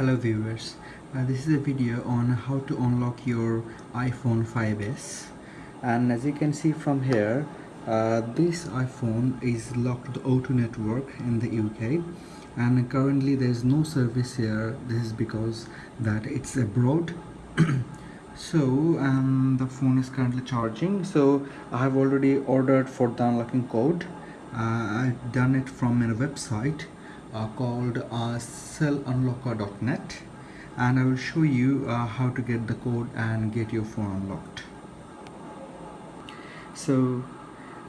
Hello viewers, uh, this is a video on how to unlock your iPhone 5s and as you can see from here uh, this iPhone is locked to the O2 network in the UK and currently there is no service here. This is because that it's abroad. So um, the phone is currently charging. So I have already ordered for the unlocking code. Uh, I've done it from a website uh, called uh, cellunlocker.net and I will show you uh, how to get the code and get your phone unlocked. So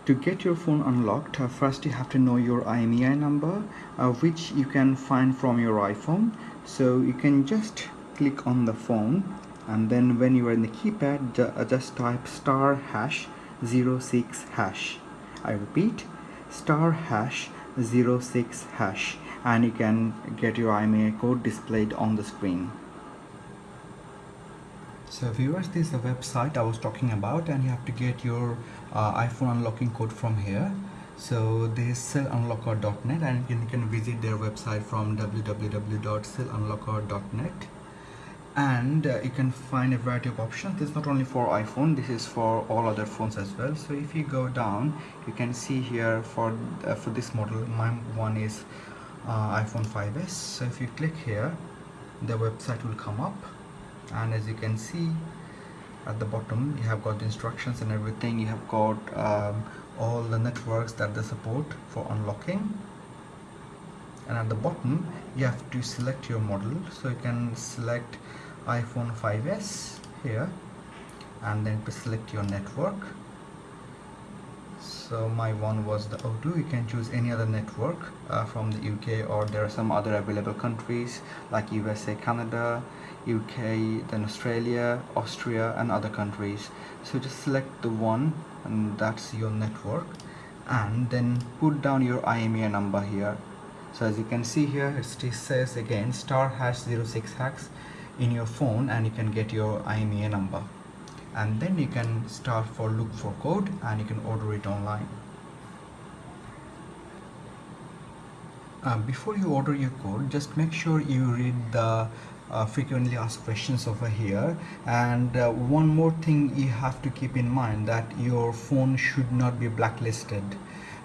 to get your phone unlocked uh, first you have to know your IMEI number uh, which you can find from your iPhone. So you can just click on the phone and then when you are in the keypad uh, just type star hash 06 hash. I repeat star hash 06 hash and you can get your IMEI code displayed on the screen. So viewers, this is the website I was talking about and you have to get your uh, iPhone unlocking code from here. So this is cellunlocker.net and you can visit their website from www.cellunlocker.net and uh, you can find a variety of options this is not only for iphone this is for all other phones as well so if you go down you can see here for uh, for this model my one is uh, iphone 5s so if you click here the website will come up. And as you can see at the bottom you have got instructions and everything. You have got um, all the networks that they support for unlocking. And at the bottom you have to select your model. So you can select iPhone 5s here and then to select your network so my one was the O2 you can choose any other network uh, from the UK or there are some other available countries like USA Canada UK then Australia Austria and other countries. So just select the one and that's your network. And then put down your IMEI number here. So as you can see here it says again star hash 06 hacks in your phone and you can get your IMEI number and then you can start for look for code and you can order it online. Uh, before you order your code just make sure you read the uh, frequently asked questions over here. And uh, one more thing you have to keep in mind that your phone should not be blacklisted.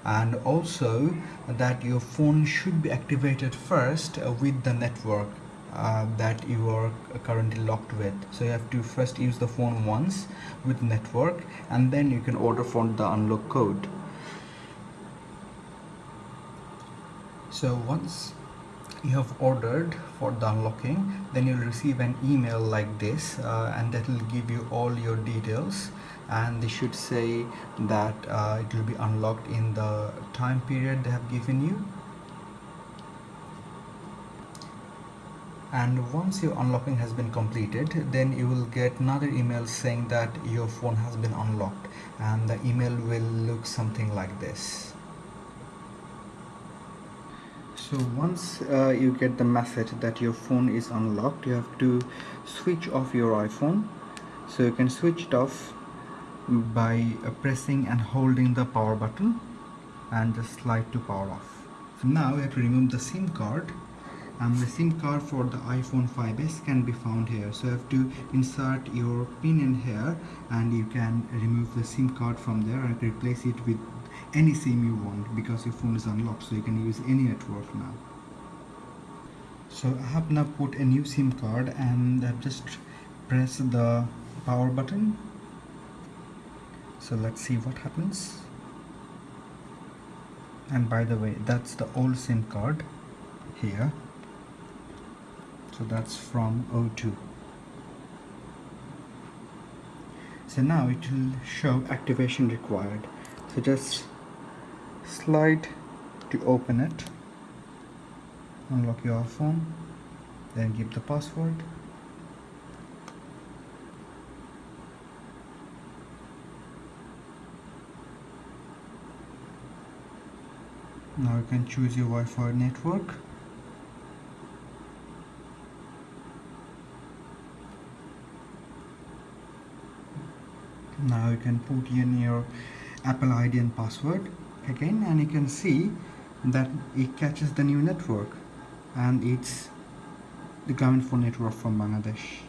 And also that your phone should be activated first with the network uh, that you are currently locked with. So you have to first use the phone once with network and then you can order for the unlock code. So once you have ordered for the unlocking then you'll receive an email like this uh, and that will give you all your details. And they should say that uh, it will be unlocked in the time period they have given you and once your unlocking has been completed then you will get another email saying that your phone has been unlocked and the email will look something like this. So once uh, you get the message that your phone is unlocked you have to switch off your iPhone. So you can switch it off by uh, pressing and holding the power button and just slide to power off. So now you have to remove the SIM card and the SIM card for the iPhone 5s can be found here. So you have to insert your pin in here and you can remove the SIM card from there and replace it with any SIM you want because your phone is unlocked so you can use any network now. So I have now put a new SIM card and I've just pressed the power button. So let's see what happens. And by the way that's the old SIM card here so that's from O2 so now it will show activation required. So just slide to open it. Unlock your phone. Then give the password. Now you can choose your Wi-Fi network now you can put in your Apple ID and password again and you can see that it catches the new network and it's the Grameenphone network from Bangladesh